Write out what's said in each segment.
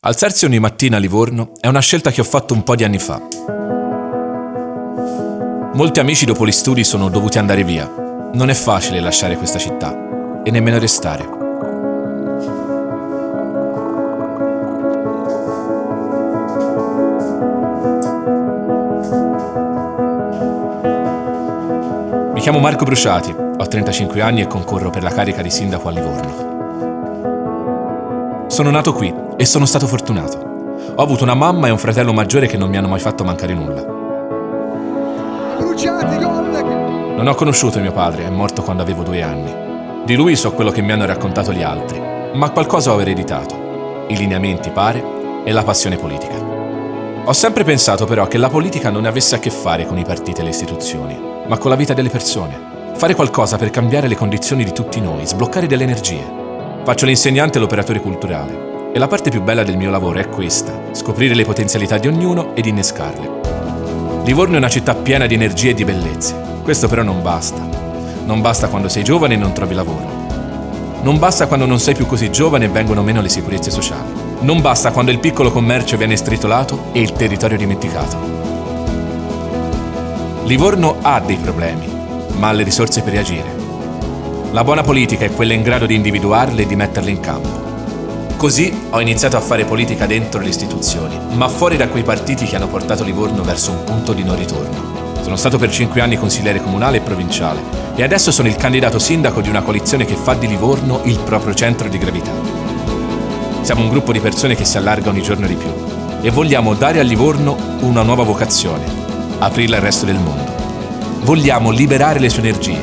Alzarsi ogni mattina a Livorno è una scelta che ho fatto un po' di anni fa. Molti amici dopo gli studi sono dovuti andare via. Non è facile lasciare questa città e nemmeno restare. Mi chiamo Marco Bruciati, ho 35 anni e concorro per la carica di sindaco a Livorno. Sono nato qui e sono stato fortunato. Ho avuto una mamma e un fratello maggiore che non mi hanno mai fatto mancare nulla. Non ho conosciuto mio padre, è morto quando avevo due anni. Di lui so quello che mi hanno raccontato gli altri, ma qualcosa ho ereditato. I lineamenti, pare, e la passione politica. Ho sempre pensato però che la politica non avesse a che fare con i partiti e le istituzioni, ma con la vita delle persone. Fare qualcosa per cambiare le condizioni di tutti noi, sbloccare delle energie. Faccio l'insegnante e l'operatore culturale e la parte più bella del mio lavoro è questa, scoprire le potenzialità di ognuno ed innescarle. Livorno è una città piena di energie e di bellezze. Questo però non basta. Non basta quando sei giovane e non trovi lavoro. Non basta quando non sei più così giovane e vengono meno le sicurezze sociali. Non basta quando il piccolo commercio viene stritolato e il territorio dimenticato. Livorno ha dei problemi, ma ha le risorse per reagire. La buona politica è quella in grado di individuarle e di metterle in campo. Così ho iniziato a fare politica dentro le istituzioni, ma fuori da quei partiti che hanno portato Livorno verso un punto di non ritorno. Sono stato per cinque anni consigliere comunale e provinciale e adesso sono il candidato sindaco di una coalizione che fa di Livorno il proprio centro di gravità. Siamo un gruppo di persone che si allarga ogni giorno di più e vogliamo dare a Livorno una nuova vocazione, aprirla al resto del mondo. Vogliamo liberare le sue energie,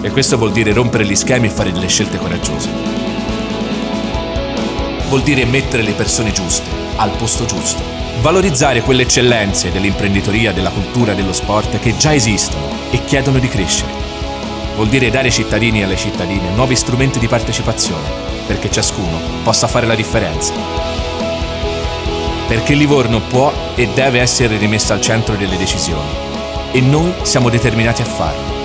e questo vuol dire rompere gli schemi e fare delle scelte coraggiose. Vuol dire mettere le persone giuste al posto giusto. Valorizzare quelle eccellenze dell'imprenditoria, della cultura, dello sport che già esistono e chiedono di crescere. Vuol dire dare ai cittadini e alle cittadine nuovi strumenti di partecipazione, perché ciascuno possa fare la differenza. Perché Livorno può e deve essere rimesso al centro delle decisioni. E noi siamo determinati a farlo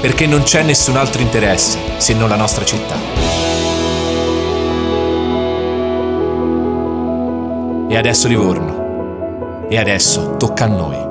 perché non c'è nessun altro interesse se non la nostra città. E adesso Livorno. E adesso tocca a noi.